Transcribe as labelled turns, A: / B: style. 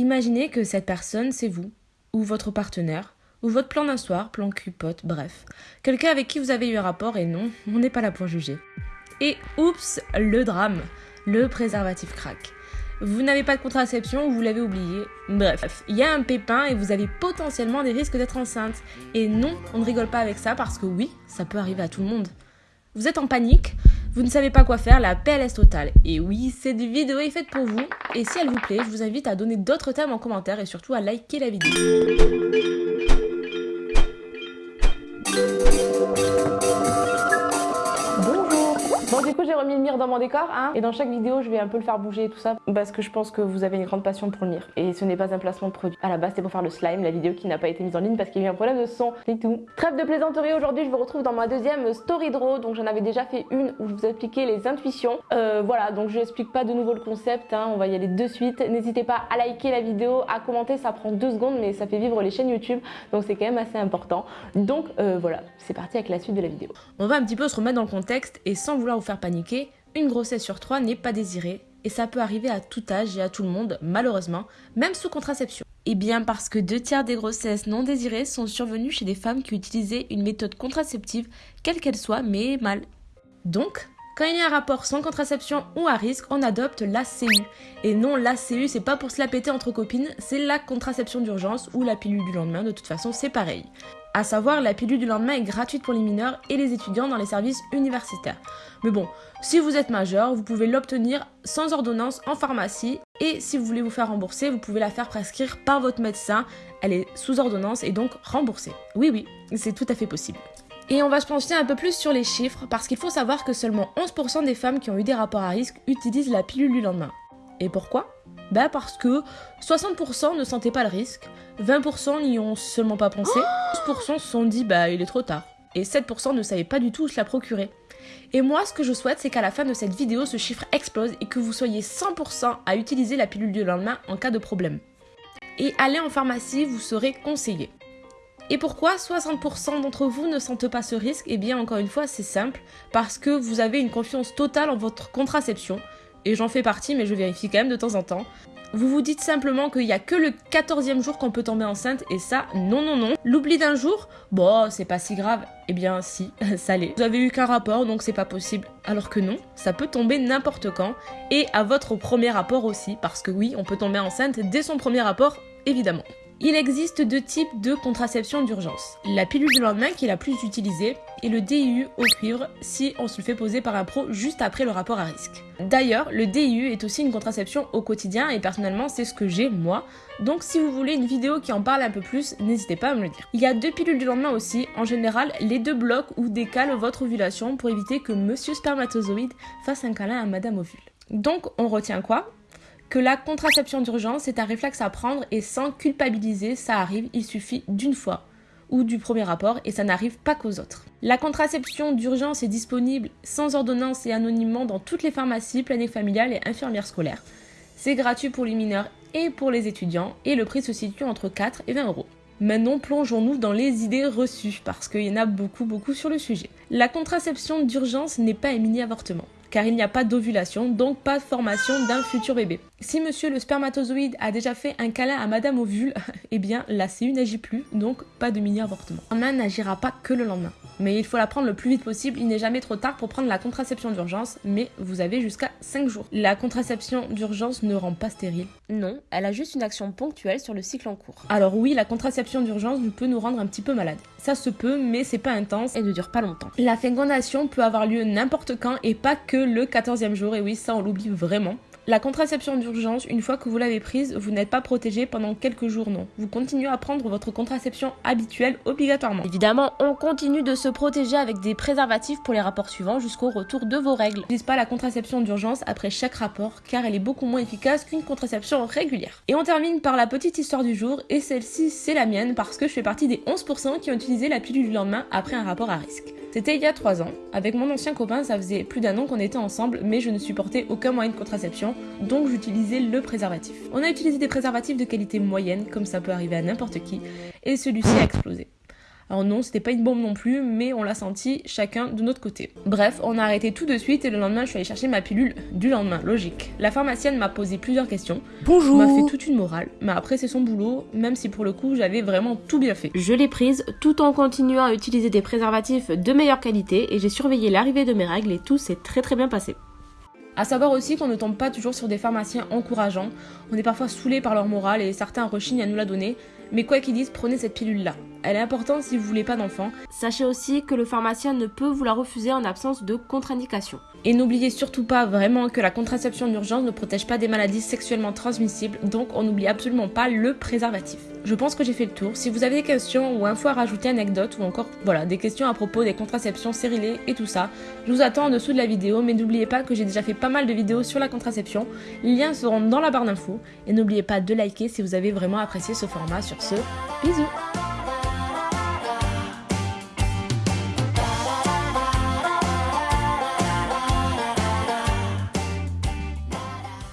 A: Imaginez que cette personne, c'est vous, ou votre partenaire, ou votre plan d'un soir, plan cupote, bref. Quelqu'un avec qui vous avez eu un rapport et non, on n'est pas là pour juger. Et oups, le drame, le préservatif craque. Vous n'avez pas de contraception ou vous l'avez oublié. Bref, il y a un pépin et vous avez potentiellement des risques d'être enceinte. Et non, on ne rigole pas avec ça parce que oui, ça peut arriver à tout le monde. Vous êtes en panique, vous ne savez pas quoi faire, la PLS totale. Et oui, cette vidéo est faite pour vous. Et si elle vous plaît, je vous invite à donner d'autres thèmes en commentaire et surtout à liker la vidéo.
B: Remis le mire dans mon décor, hein, et dans chaque vidéo, je vais un peu le faire bouger et tout ça, parce que je pense que vous avez une grande passion pour le mire. Et ce n'est pas un placement de produit. À la base, c'était pour faire le slime, la vidéo qui n'a pas été mise en ligne parce qu'il y a eu un problème de son, c'est tout. Trêve de plaisanterie, aujourd'hui, je vous retrouve dans ma deuxième story draw, donc j'en avais déjà fait une où je vous expliquais les intuitions. Euh, voilà, donc je n'explique pas de nouveau le concept, hein, on va y aller de suite. N'hésitez pas à liker la vidéo, à commenter, ça prend deux secondes, mais ça fait vivre les chaînes YouTube, donc c'est quand même assez important. Donc euh, voilà, c'est parti avec la suite de la vidéo.
A: On va un petit peu se remettre dans le contexte et sans vouloir vous faire paniquer, une grossesse sur trois n'est pas désirée et ça peut arriver à tout âge et à tout le monde, malheureusement, même sous contraception. Et eh bien parce que deux tiers des grossesses non désirées sont survenues chez des femmes qui utilisaient une méthode contraceptive, quelle qu'elle soit, mais mal. Donc, quand il y a un rapport sans contraception ou à risque, on adopte l'ACU. Et non, l'ACU, c'est pas pour se la péter entre copines, c'est la contraception d'urgence ou la pilule du lendemain, de toute façon, c'est pareil. À savoir, la pilule du lendemain est gratuite pour les mineurs et les étudiants dans les services universitaires. Mais bon, si vous êtes majeur, vous pouvez l'obtenir sans ordonnance en pharmacie et si vous voulez vous faire rembourser, vous pouvez la faire prescrire par votre médecin. Elle est sous ordonnance et donc remboursée. Oui, oui, c'est tout à fait possible. Et on va se pencher un peu plus sur les chiffres parce qu'il faut savoir que seulement 11% des femmes qui ont eu des rapports à risque utilisent la pilule du lendemain. Et pourquoi? Bah parce que 60% ne sentaient pas le risque, 20% n'y ont seulement pas pensé, 12% se sont dit bah il est trop tard, et 7% ne savaient pas du tout où se la procurer. Et moi ce que je souhaite c'est qu'à la fin de cette vidéo ce chiffre explose et que vous soyez 100% à utiliser la pilule du lendemain en cas de problème. Et aller en pharmacie vous serez conseillé. Et pourquoi 60% d'entre vous ne sentent pas ce risque? Eh bien encore une fois c'est simple, parce que vous avez une confiance totale en votre contraception, et j'en fais partie mais je vérifie quand même de temps en temps. Vous vous dites simplement qu'il n'y a que le 14e jour qu'on peut tomber enceinte et ça, non, non, non. L'oubli d'un jour, bon, c'est pas si grave. Eh bien, si, ça l'est. Vous avez eu qu'un rapport, donc c'est pas possible. Alors que non, ça peut tomber n'importe quand et à votre premier rapport aussi, parce que oui, on peut tomber enceinte dès son premier rapport, évidemment. Il existe deux types de contraception d'urgence. La pilule du lendemain qui est la plus utilisée et le DIU au cuivre si on se le fait poser par un pro juste après le rapport à risque. D'ailleurs, le DIU est aussi une contraception au quotidien et personnellement c'est ce que j'ai moi. Donc si vous voulez une vidéo qui en parle un peu plus, n'hésitez pas à me le dire. Il y a deux pilules du lendemain aussi. En général, les deux bloquent ou décalent votre ovulation pour éviter que monsieur spermatozoïde fasse un câlin à madame ovule. Donc on retient quoi? Que la contraception d'urgence est un réflexe à prendre et sans culpabiliser, ça arrive, il suffit d'une fois ou du premier rapport et ça n'arrive pas qu'aux autres. La contraception d'urgence est disponible sans ordonnance et anonymement dans toutes les pharmacies, planètes familiales et infirmières scolaires. C'est gratuit pour les mineurs et pour les étudiants et le prix se situe entre 4 et 20 euros. Maintenant, plongeons-nous dans les idées reçues parce qu'il y en a beaucoup beaucoup sur le sujet. La contraception d'urgence n'est pas un mini-avortement car il n'y a pas d'ovulation, donc pas de formation d'un futur bébé. Si monsieur le spermatozoïde a déjà fait un câlin à madame ovule, eh bien la CU n'agit plus, donc pas de mini-avortement. Main n'agira pas que le lendemain. Mais il faut la prendre le plus vite possible, il n'est jamais trop tard pour prendre la contraception d'urgence, mais vous avez jusqu'à 5 jours. La contraception d'urgence ne rend pas stérile. Non, elle a juste une action ponctuelle sur le cycle en cours. Alors oui, la contraception d'urgence peut nous rendre un petit peu malade. Ça se peut, mais c'est pas intense et ne dure pas longtemps. La fécondation peut avoir lieu n'importe quand et pas que le 14e jour, et oui, ça on l'oublie vraiment. La contraception d'urgence, une fois que vous l'avez prise, vous n'êtes pas protégé pendant quelques jours, non. Vous continuez à prendre votre contraception habituelle obligatoirement. Évidemment, on continue de se protéger avec des préservatifs pour les rapports suivants jusqu'au retour de vos règles. N'utilise pas la contraception d'urgence après chaque rapport car elle est beaucoup moins efficace qu'une contraception régulière. Et on termine par la petite histoire du jour et celle-ci c'est la mienne parce que je fais partie des 11% qui ont utilisé la pilule du lendemain après un rapport à risque. C'était il y a 3 ans. Avec mon ancien copain, ça faisait plus d'un an qu'on était ensemble, mais je ne supportais aucun moyen de contraception, donc j'utilisais le préservatif. On a utilisé des préservatifs de qualité moyenne, comme ça peut arriver à n'importe qui, et celui-ci a explosé. Alors non, c'était pas une bombe non plus, mais on l'a senti chacun de notre côté. Bref, on a arrêté tout de suite et le lendemain, je suis allée chercher ma pilule du lendemain, logique. La pharmacienne m'a posé plusieurs questions.
C: Bonjour.
A: M'a fait toute une morale, mais après c'est son boulot, même si pour le coup j'avais vraiment tout bien fait.
C: Je l'ai prise tout en continuant à utiliser des préservatifs de meilleure qualité et j'ai surveillé l'arrivée de mes règles et tout s'est très très bien passé.
A: À savoir aussi qu'on ne tombe pas toujours sur des pharmaciens encourageants. On est parfois saoulé par leur morale et certains rechignent à nous la donner. Mais quoi qu'ils disent, prenez cette pilule-là. Elle est importante si vous voulez pas d'enfant.
C: Sachez aussi que le pharmacien ne peut vous la refuser en absence de contre-indication.
A: Et n'oubliez surtout pas vraiment que la contraception d'urgence ne protège pas des maladies sexuellement transmissibles, donc on n'oublie absolument pas le préservatif. Je pense que j'ai fait le tour. Si vous avez des questions ou infos à rajouter, anecdotes ou encore voilà, des questions à propos des contraceptions sérilées et tout ça, je vous attends en dessous de la vidéo, mais n'oubliez pas que j'ai déjà fait pas mal de vidéos sur la contraception. Les liens seront dans la barre d'infos. Et n'oubliez pas de liker si vous avez vraiment apprécié ce format. Sur ce, bisous